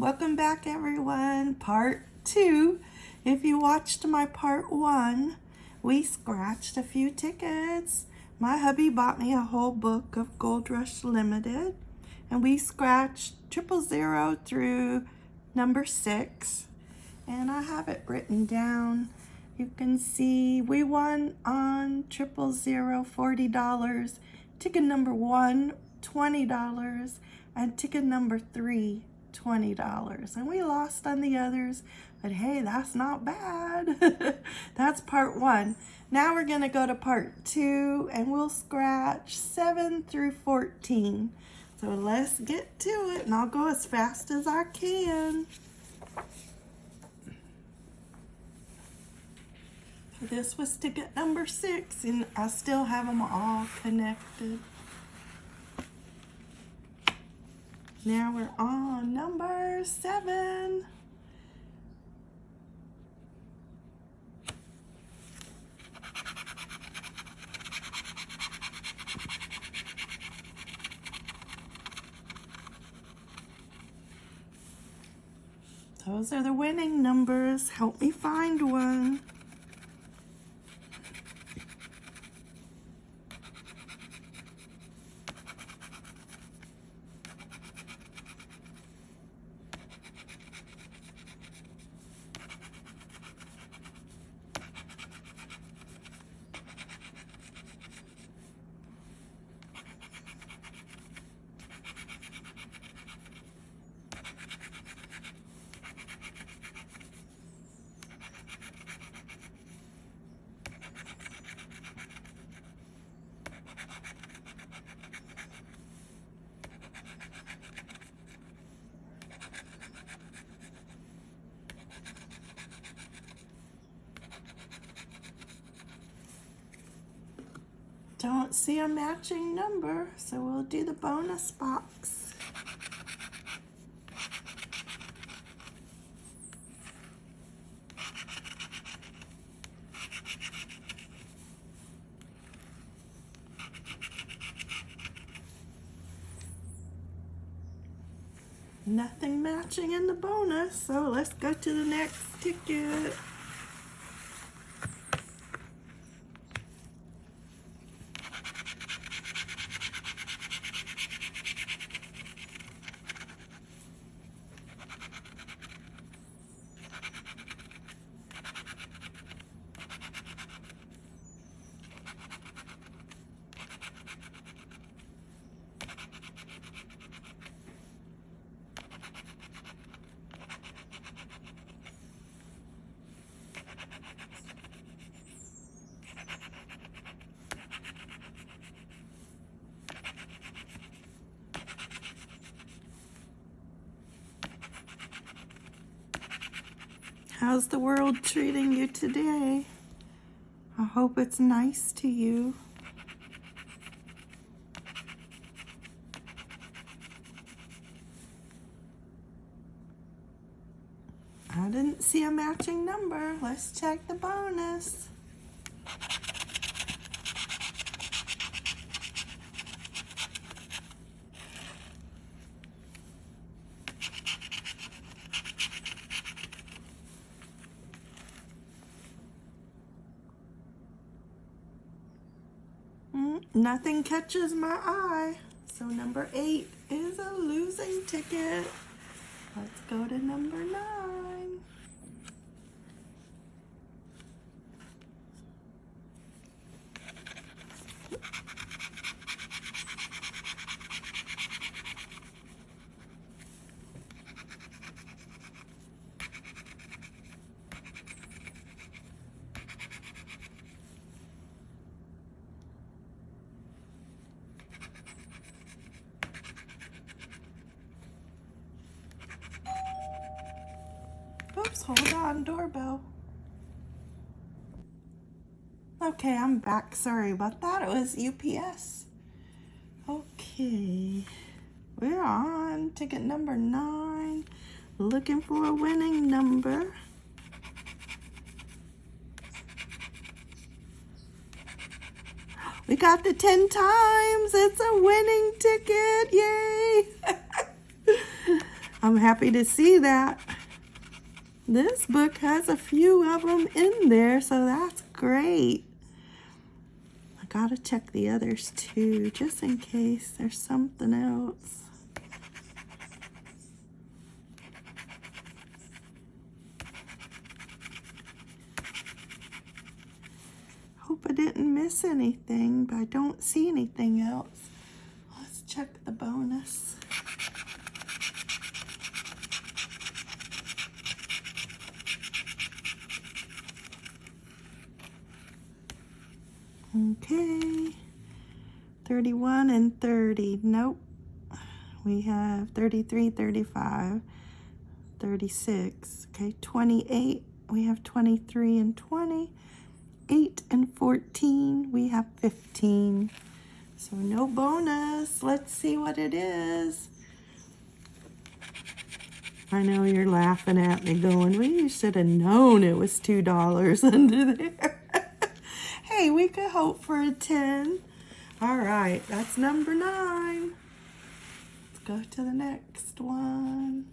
Welcome back everyone. Part two. If you watched my part one, we scratched a few tickets. My hubby bought me a whole book of Gold Rush Limited and we scratched triple zero through number six and I have it written down. You can see we won on triple zero $40, ticket number one $20 and ticket number three $20 and we lost on the others but hey that's not bad. That's part one. Now we're gonna go to part two and we'll scratch 7 through 14 so let's get to it and I'll go as fast as I can. This was ticket number six and I still have them all connected Now we're on number seven. Those are the winning numbers. Help me find one. Don't see a matching number, so we'll do the bonus box. Nothing matching in the bonus, so let's go to the next ticket. How's the world treating you today? I hope it's nice to you. I didn't see a matching number. Let's check the bonus. Nothing catches my eye. So number eight is a losing ticket. Let's go to number nine. Hold on, doorbell. Okay, I'm back. Sorry about that. It was UPS. Okay, we're on ticket number nine. Looking for a winning number. We got the 10 times. It's a winning ticket. Yay. I'm happy to see that. This book has a few of them in there, so that's great. I gotta check the others too, just in case there's something else. Hope I didn't miss anything, but I don't see anything else. Let's check the bonus. Okay. 31 and 30. Nope. We have 33, 35, 36. Okay, 28. We have 23 and 20. 8 and 14. We have 15. So no bonus. Let's see what it is. I know you're laughing at me going, well, you should have known it was $2 under there hey, we could hope for a 10. All right, that's number nine. Let's go to the next one.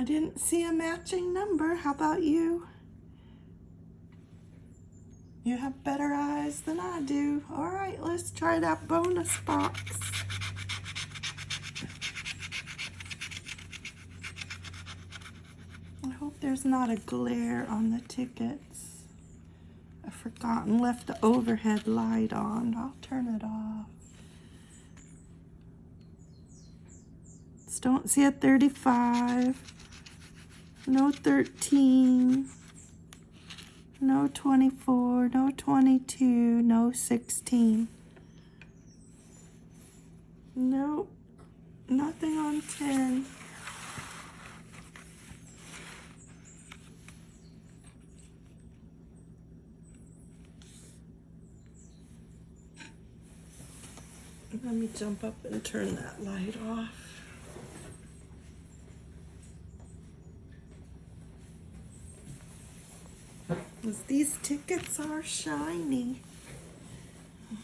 I didn't see a matching number. How about you? You have better eyes than I do. All right, let's try that bonus box. I hope there's not a glare on the tickets. I've forgotten, left the overhead light on. I'll turn it off. Don't see a 35 no 13, no 24, no 22, no 16. Nope, nothing on 10. Let me jump up and turn that light off. Because these tickets are shiny.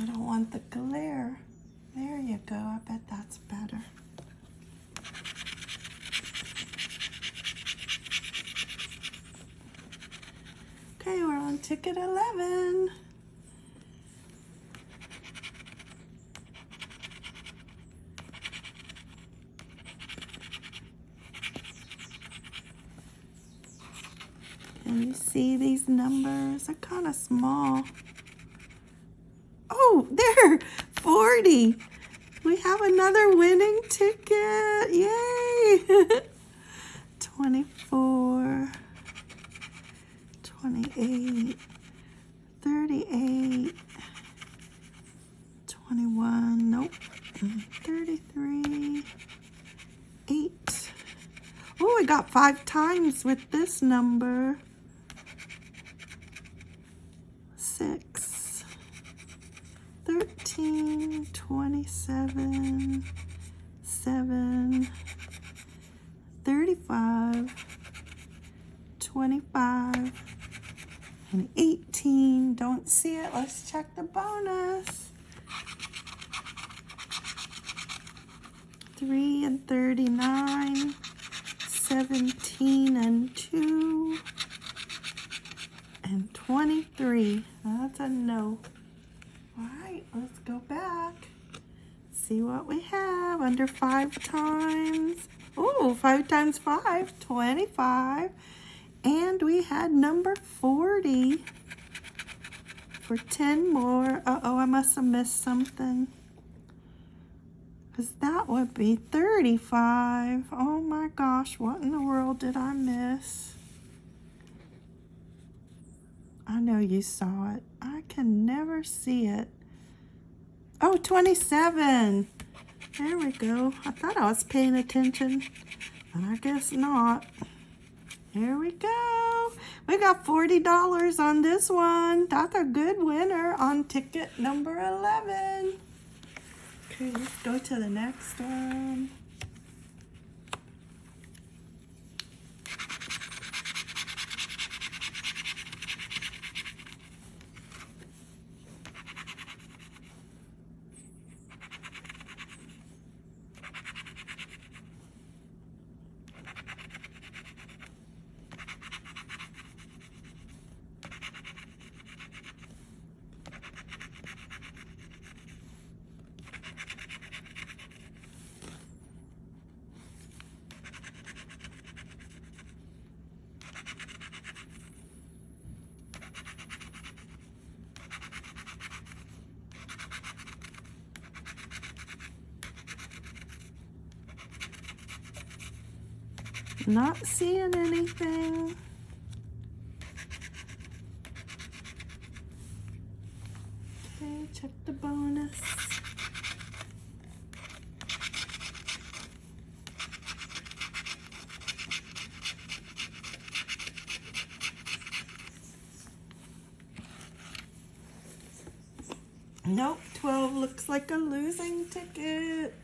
I don't want the glare. There you go. I bet that's better. Okay, we're on ticket 11. Can you see these numbers? They're kind of small. Oh, there, 40. We have another winning ticket. Yay. 24, 28, 38, 21, nope, 33, 8. Oh, we got five times with this number. Six, 13, 27, 7, 35, 25, and 18. Don't see it. Let's check the bonus. 3 and 39, 17 and 2, and 23. That's a no. All right, let's go back. See what we have under five times. Oh, five times five, 25. And we had number 40 for 10 more. Uh-oh, I must have missed something. Because that would be 35. Oh my gosh, what in the world did I miss? I know you saw it. I can never see it. Oh, 27. There we go. I thought I was paying attention, but I guess not. Here we go. We got $40 on this one. That's a good winner on ticket number 11. Okay, let's go to the next one. Not seeing anything. Okay, check the bonus. Nope, 12 looks like a losing ticket.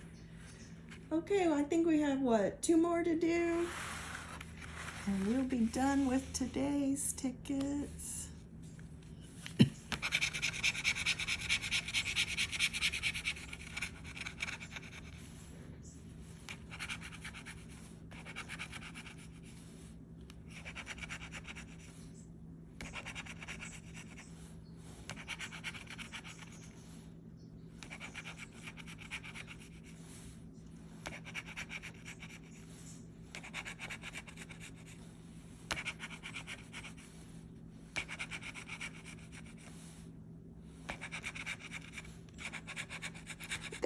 Okay, well, I think we have, what, two more to do? And we'll be done with today's tickets.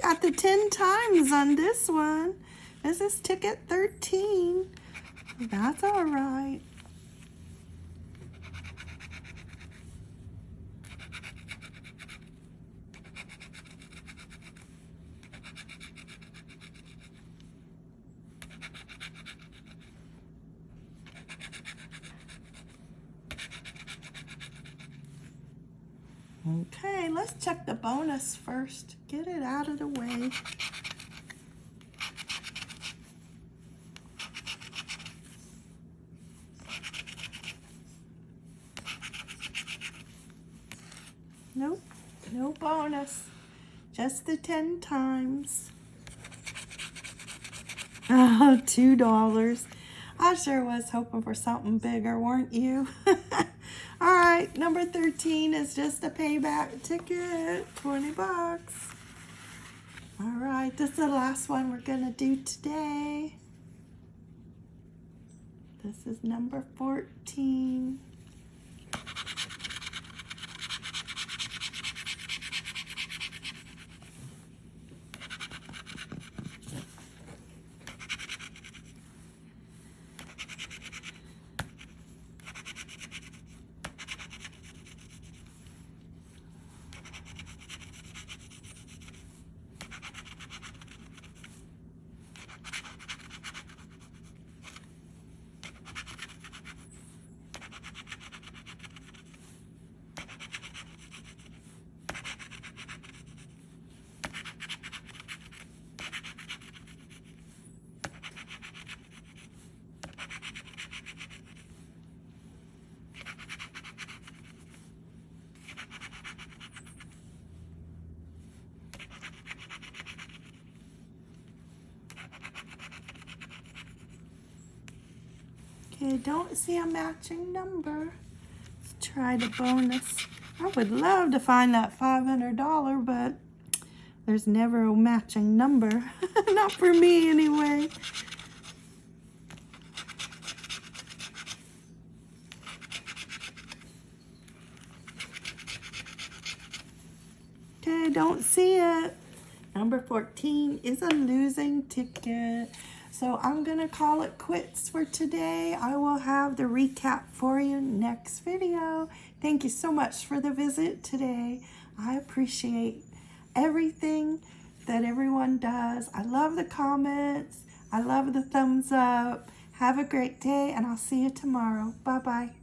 Got the 10 times on this one. This is ticket 13. That's all right. Okay, let's check first. Get it out of the way. Nope, no bonus. Just the 10 times. Oh, $2. I sure was hoping for something bigger, weren't you? Right, number 13 is just a payback ticket, 20 bucks. All right, this is the last one we're gonna do today. This is number 14. Okay, don't see a matching number. Let's try the bonus. I would love to find that $500, but there's never a matching number. Not for me, anyway. Okay, don't see it. Number 14 is a losing ticket. So I'm going to call it quits for today. I will have the recap for you next video. Thank you so much for the visit today. I appreciate everything that everyone does. I love the comments. I love the thumbs up. Have a great day and I'll see you tomorrow. Bye-bye.